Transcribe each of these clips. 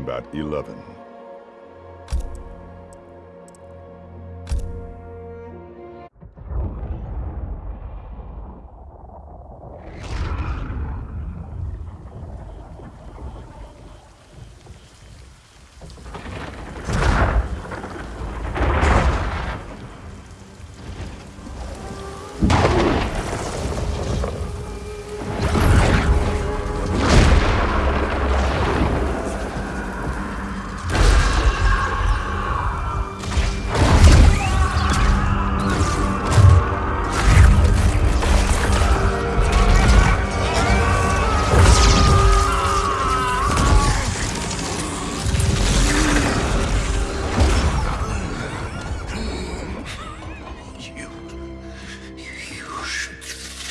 Kombat 11.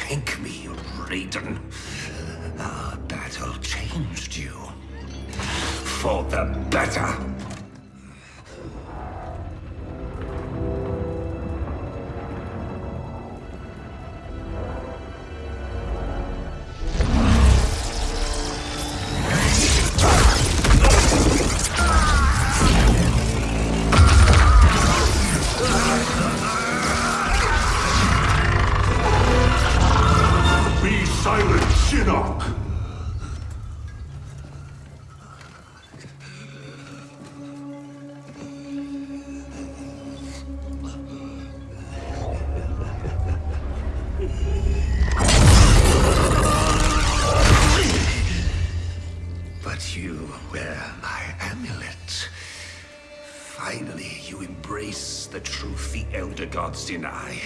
Thank me, Raiden. Uh, our battle changed you. For the better. Finally, you embrace the truth the Elder Gods deny.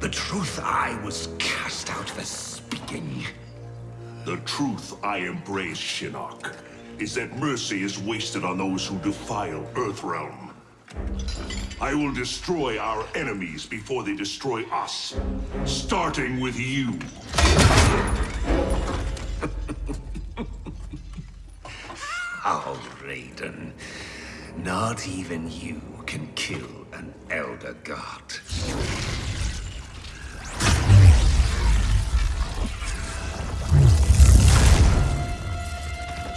The truth I was cast out for speaking. The truth I embrace, Shinnok, is that mercy is wasted on those who defile Earthrealm. I will destroy our enemies before they destroy us, starting with you. How, Raiden? Not even you can kill an Elder God.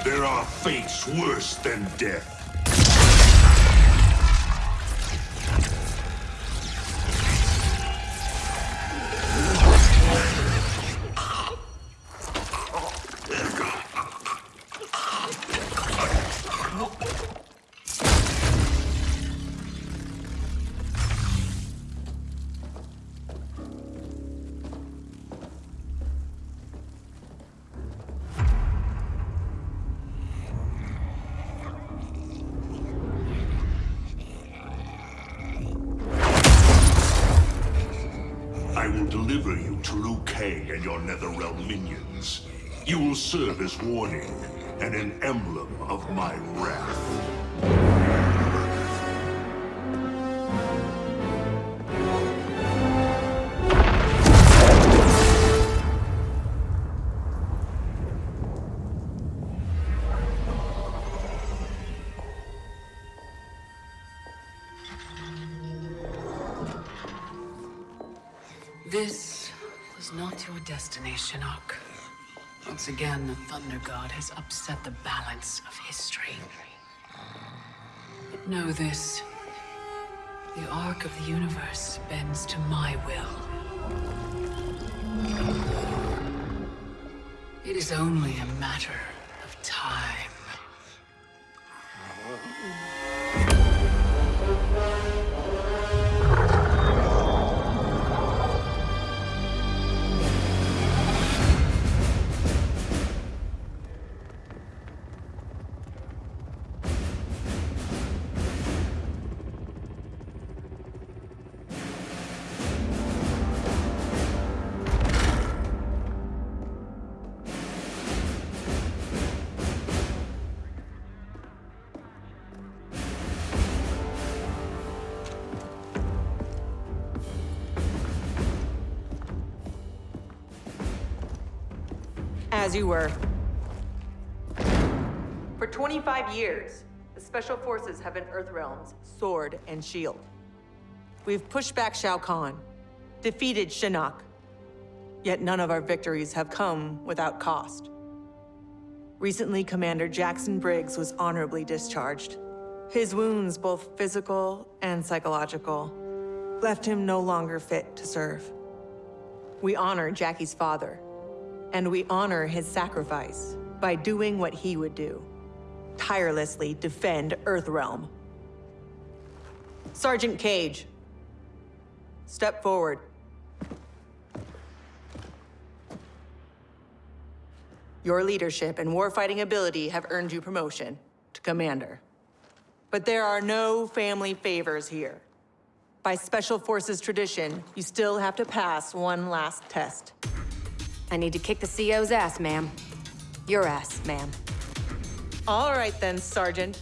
There are fates worse than death. To Liu Kang and your Netherrealm minions. You will serve as warning and an emblem of my wrath. This was not your destiny, Shinnok. Once again, the Thunder God has upset the balance of history. But know this. The arc of the universe bends to my will. It is only a matter of time. As you were. For 25 years, the Special Forces have been Earthrealm's sword and shield. We've pushed back Shao Kahn, defeated Shinnok. Yet none of our victories have come without cost. Recently, Commander Jackson Briggs was honorably discharged. His wounds, both physical and psychological, left him no longer fit to serve. We honor Jackie's father, and we honor his sacrifice by doing what he would do. Tirelessly defend Earthrealm. Sergeant Cage, step forward. Your leadership and warfighting ability have earned you promotion to commander. But there are no family favors here. By Special Forces tradition, you still have to pass one last test. I need to kick the CO's ass, ma'am. Your ass, ma'am. All right then, Sergeant.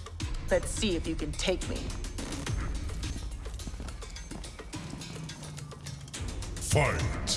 Let's see if you can take me. Fight!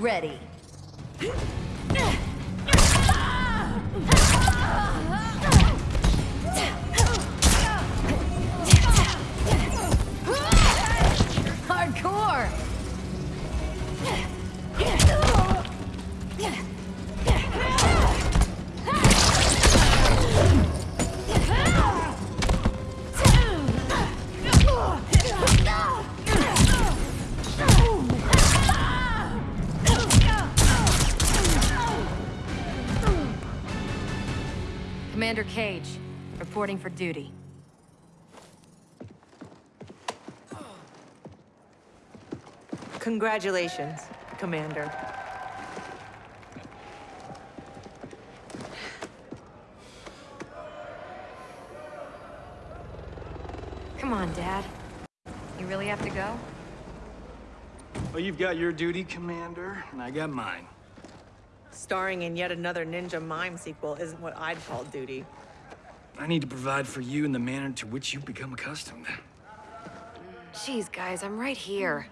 Ready. Commander Cage, reporting for duty. Congratulations, Commander. Come on, Dad. You really have to go? Well, you've got your duty, Commander, and I got mine. Starring in yet another Ninja Mime sequel isn't what I'd call duty. I need to provide for you in the manner to which you've become accustomed. Jeez, guys, I'm right here.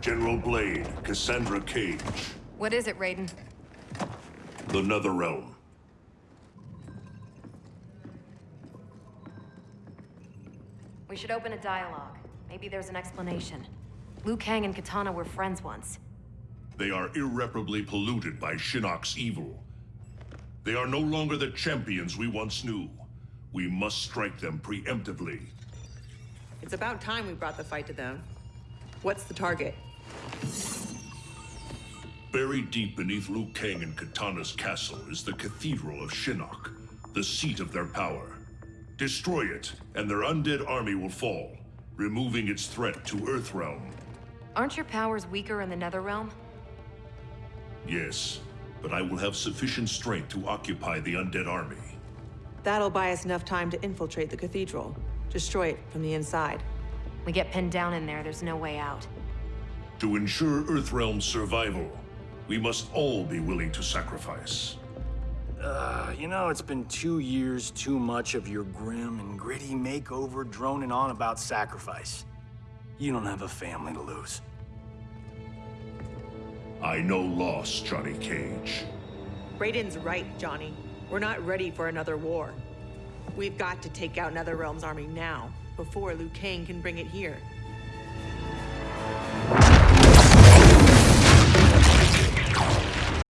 General Blade, Cassandra Cage, What is it, Raiden? the Netherrealm. We should open a dialogue. Maybe there's an explanation. Liu Kang and Kitana were friends once. They are irreparably polluted by Shinnok's evil. They are no longer the champions we once knew. We must strike them preemptively. It's about time we brought the fight to them. What's the target? Buried deep beneath Liu Kang and Kitana's castle is the Cathedral of Shinnok, the seat of their power. Destroy it, and their undead army will fall, removing its threat to Earthrealm. Aren't your powers weaker in the Netherrealm? Yes, but I will have sufficient strength to occupy the undead army. That'll buy us enough time to infiltrate the cathedral. Destroy it from the inside. We get pinned down in there, there's no way out. To ensure Earthrealm's survival, we must all be willing to sacrifice. Uh, you know, it's been two years too much of your grim and gritty makeover droning on about sacrifice. You don't have a family to lose. I know loss, Johnny Cage. Raiden's right, Johnny. We're not ready for another war. We've got to take out Netherrealm's army now, before Liu Kang can bring it here.